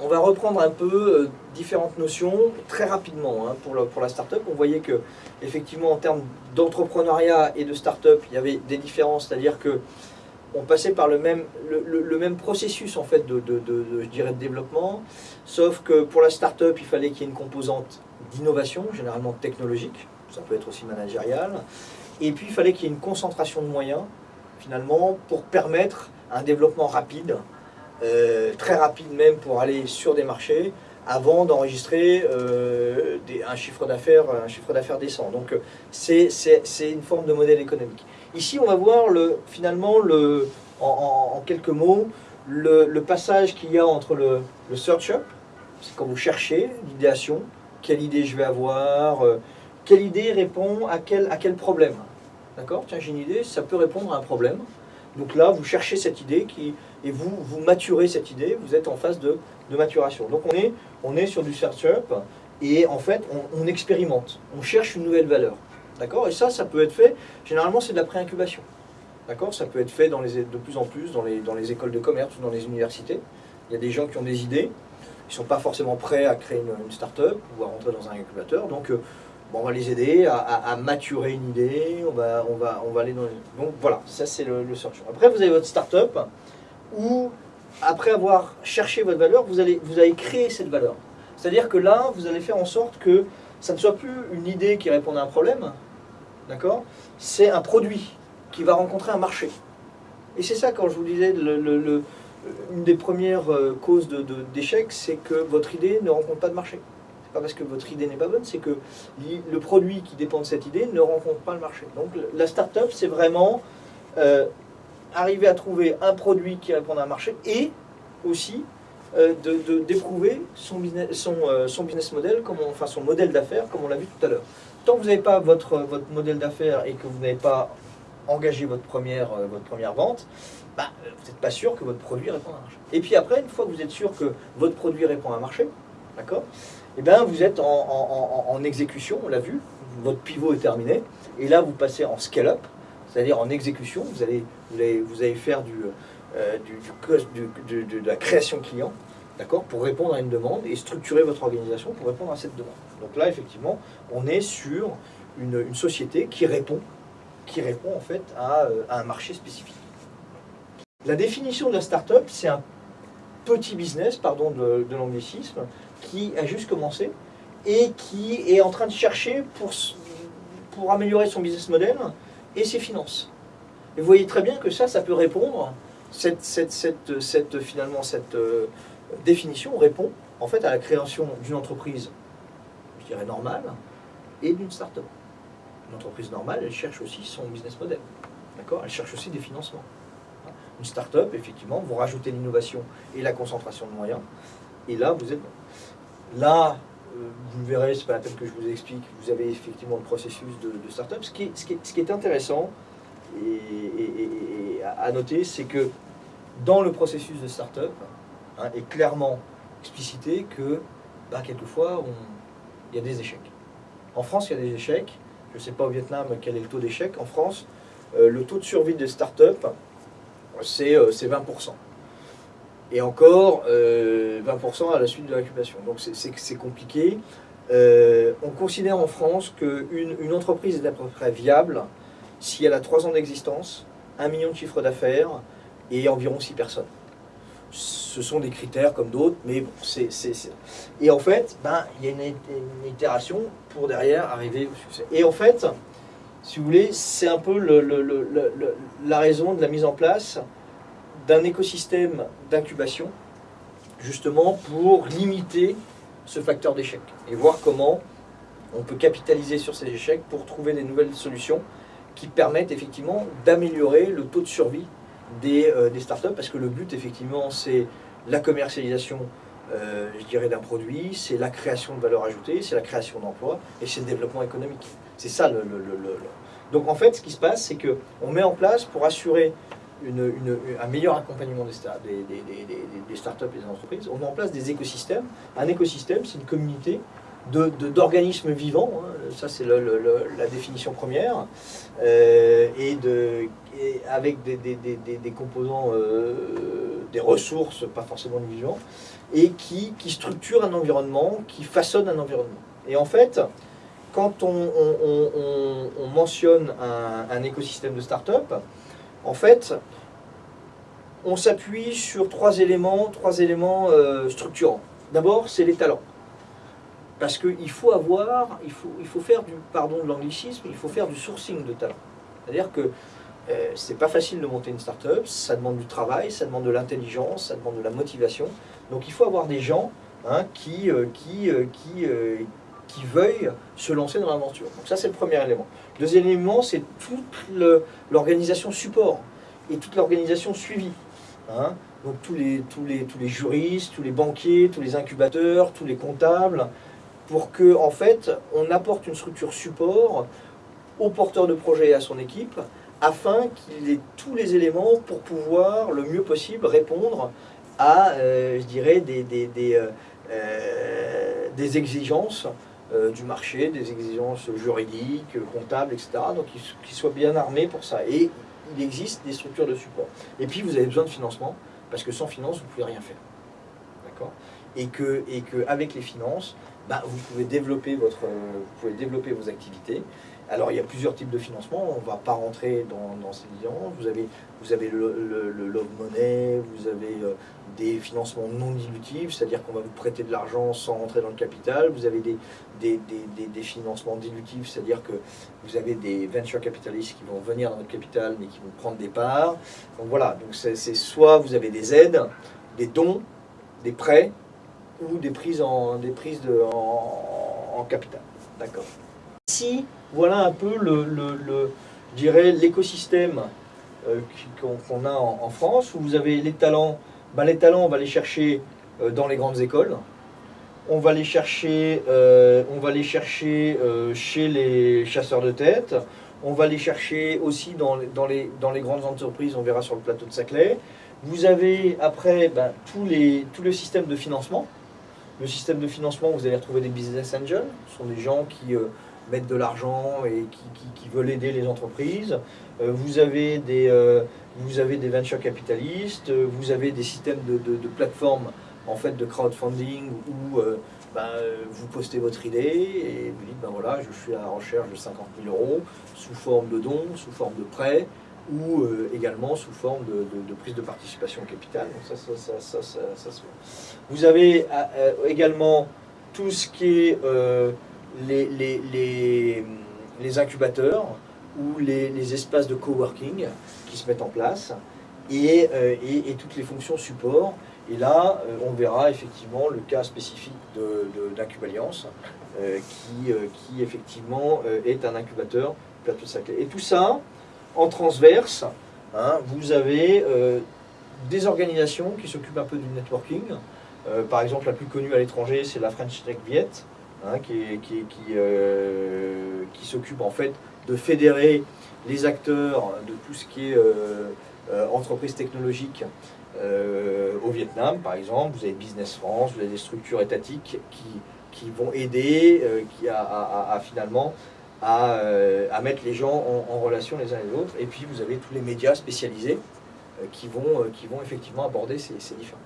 on va reprendre un peu euh, différentes notions très rapidement hein, pour, la start-up. On voyait que effectivement en termes d'entrepreneuriat et de start-up, il y avait des différences, c'est-à-dire que on passait par le même, processus en fait de, de- de développement, sauf que pour la start-up, il fallait qu'il y ait une composante d'innovation, généralement technologique, ça peut être aussi managérial, et puis il fallait qu'il y ait une concentration de moyens, finalement, pour permettre un développement rapide, euh, très rapide même pour aller sur des marchés, avant d'enregistrer euh, un chiffre d'affaires un chiffre d'affaires décent. Donc euh, c'est une forme de modèle économique. Ici, on va voir le, finalement, le, en, quelques mots, le, passage qu'il y a entre le, le search up, c'est quand vous cherchez l'idéation, quelle idée je vais avoir, quelle idée répond à quel, à quel problème. D'accord? Tiens, j'ai une idée, ça peut répondre à un problème. Donc là, vous cherchez cette idée qui, et vous, vous maturez cette idée, vous êtes en phase de, de maturation. Donc on est, on est sur du search up et en fait, on, expérimente, on cherche une nouvelle valeur. D'accord? Et ça, ça peut être fait, généralement, c'est de la pré-incubation. D'accord? Ça peut être fait dans les, de plus en plus dans les, dans les écoles de commerce ou dans les universités. Il y a des gens qui ont des idées, ils ne sont pas forcément prêts à créer une, une start-up ou à rentrer dans un incubateur. Donc, euh, bon, on va les aider à, maturer une idée, on va, on va, on va aller dans. Donc voilà, ça c'est le, le search. Après, vous avez votre start-up où, après avoir cherché votre valeur, vous allez, vous allez créer cette valeur. C'est-à-dire que là, vous allez faire en sorte que ça ne soit plus une idée qui répond à un problème, d'accord? C'est un produit qui va rencontrer un marché. Et c'est ça, quand je vous disais, une des premières euh, causes d'échec, c'est que votre idée ne rencontre pas de marché. C'est pas parce que votre idée n'est pas bonne, c'est que le produit qui dépend de cette idée ne rencontre pas le marché. Donc la start-up, c'est vraiment euh, arriver à trouver un produit qui répond à un marché et aussi euh, de- de- d'éprouver son business, son, euh, business model, enfin son modèle d'affaires, comme on l'a vu tout à l'heure. Tant que vous n'avez pas votre, votre modèle d'affaires et que vous n'avez pas engagé votre première, euh, votre première vente, bah, euh, vous n'êtes pas sûr que votre produit répond à un marché. Et puis après, une fois que vous êtes sûr que votre produit répond à un marché, d'accord Eh bien, vous êtes en exécution, on l'a vu, votre pivot est terminé, et là, vous passez en scale-up, c'est-à-dire en exécution, vous allez, vous allez, faire euh, du, de la création client, d'accord, pour répondre à une demande et structurer votre organisation pour répondre à cette demande. Donc là, effectivement, on est sur une, société qui répond, qui répond en fait à, euh, à un marché spécifique. La définition de la start-up, c'est un petit business, pardon de, l'anglicisme, qui a juste commencé et qui est en train de chercher pour, pour améliorer son business model et ses finances. Et vous voyez très bien que ça, ça peut répondre, cette, cette, cette, cette- finalement, cette euh, définition répond en fait à la création d'une entreprise, je dirais normale, et d'une start-up. Une entreprise normale, elle cherche aussi son business model. D'accord? Elle cherche aussi des financements. Une start-up, effectivement, vous rajoutez l'innovation et la concentration de moyens, et là, vous êtes. Là, euh, vous verrez, c'est pas la peine que je vous explique, vous avez effectivement le processus de, de start-up. Ce qui, est, intéressant et, à noter, c'est que dans le processus de start-up, hein, est clairement explicité que bah, quelquefois, il y a des échecs. En France, il y a des échecs. Je ne sais pas au Vietnam quel est le taux d'échec. En France, euh, le taux de survie des start-up, c'est euh, c'est 20%. Et encore, euh, 20% à la suite de l'incubation. Donc c'est- compliqué. Euh, on considère en France qu'une une entreprise est à peu près viable si elle a 3 ans d'existence, 1 million de chiffre d'affaires et environ 6 personnes. Ce sont des critères comme d'autres, mais bon, c'est... Et en fait, ben, il y a une, itération pour derrière arriver au succès. Et en fait, si vous voulez, c'est un peu la raison de la mise en place d'un écosystème d'incubation, justement pour limiter ce facteur d'échec et voir comment on peut capitaliser sur ces échecs pour trouver des nouvelles solutions qui permettent effectivement d'améliorer le taux de survie des, euh, startups parce que le but effectivement c'est la commercialisation euh, je dirais d'un produit, c'est la création de valeur ajoutée, c'est la création d'emplois et c'est le développement économique. C'est ça le, le- le- le- le- Donc en fait ce qui se passe c'est que on met en place pour assurer un meilleur accompagnement des, des, startups et des entreprises, on met en place des écosystèmes. Un écosystème c'est une communauté de- de- d'organismes vivants, hein, ça c'est la définition première, euh, et, de, avec des, composants euh, des ressources, pas forcément du vivant, et qui, qui structure un environnement, qui façonne un environnement. Et en fait, quand on, mentionne un, écosystème de start-up, en fait, on s'appuie sur trois éléments, trois éléments euh, structurants. D'abord, c'est les talents. Parce qu'il faut avoir, il faut, faire du, pardon de l'anglicisme, il faut faire du sourcing de talents. C'est-à-dire que euh, c'est pas facile de monter une start-up, ça demande du travail, ça demande de l'intelligence, ça demande de la motivation. Donc il faut avoir des gens hein, qui, euh, qui, qui, qui veuillent se lancer dans l'aventure. Donc ça c'est le premier élément. Deuxième élément, c'est toute l'organisation support et toute l'organisation suivie. Hein. Donc tous les, tous, les, tous les juristes, tous les banquiers, tous les incubateurs, tous les comptables, pour que en fait on apporte une structure support au porteur de projet et à son équipe afin qu'il ait tous les éléments pour pouvoir le mieux possible répondre à, euh, je dirais, des, des, des, euh, euh, des exigences du marché, des exigences juridiques, comptables, etc. Donc qu'il soit bien armé pour ça. Et il existe des structures de support. Et puis vous avez besoin de financement, parce que sans finance, vous ne pouvez rien faire. D'accord? Et qu'avec et que avec les finances, bah, vous, pouvez développer votre, vous pouvez développer vos activités. Alors il y a plusieurs types de financement, on ne va pas rentrer dans, ces liens. Vous avez, vous avez le, love money, vous avez euh, des financements non dilutifs, c'est-à-dire qu'on va vous prêter de l'argent sans rentrer dans le capital. Vous avez des, des, financements dilutifs, c'est-à-dire que vous avez des venture capitalistes qui vont venir dans votre capital mais qui vont prendre des parts. Donc voilà, donc c'est soit vous avez des aides, des dons, des prêts ou des prises en, des prises en capital. D'accord Ici, voilà un peu le, l'écosystème euh, qu'on a en, France, où vous avez les talents. Ben, les talents, on va les chercher euh, dans les grandes écoles. On va les chercher, euh, on va les chercher chez les chasseurs de tête. On va les chercher aussi dans, dans, les, dans les grandes entreprises, on verra sur le plateau de Saclay. Vous avez après ben, les, tout le système de financement. Le système de financement, vous allez retrouver des business angels. Ce sont des gens qui mettre de l'argent et qui, veulent aider les entreprises. Euh, vous, avez des, euh, vous avez des venture capitalistes, vous avez des systèmes de, de, plateformes en fait, de crowdfunding où euh, ben, vous postez votre idée et vous dites ben voilà, je suis à la recherche de 50 000 euros sous forme de dons, sous forme de prêts ou également sous forme de, prise de participation au capital. Donc ça, ça, ça, ça, Vous avez également tout ce qui est les, incubateurs ou les, espaces de coworking qui se mettent en place et, euh, toutes les fonctions support. Et là, euh, on verra effectivement le cas spécifique d'Incubaliance euh, qui, effectivement est un incubateur plateau sacré. Et tout ça, en transverse, hein, vous avez des organisations qui s'occupent un peu du networking. par exemple, la plus connue à l'étranger, c'est la French Tech Viet, Hein, euh, qui, s'occupe en fait de fédérer les acteurs de tout ce qui est euh, euh, entreprise technologique au Vietnam, par exemple. Vous avez Business France, vous avez des structures étatiques qui, vont aider à, finalement à, à, mettre les gens en, relation les uns les autres. Et puis vous avez tous les médias spécialisés qui, vont, qui vont effectivement aborder ces, ces différents.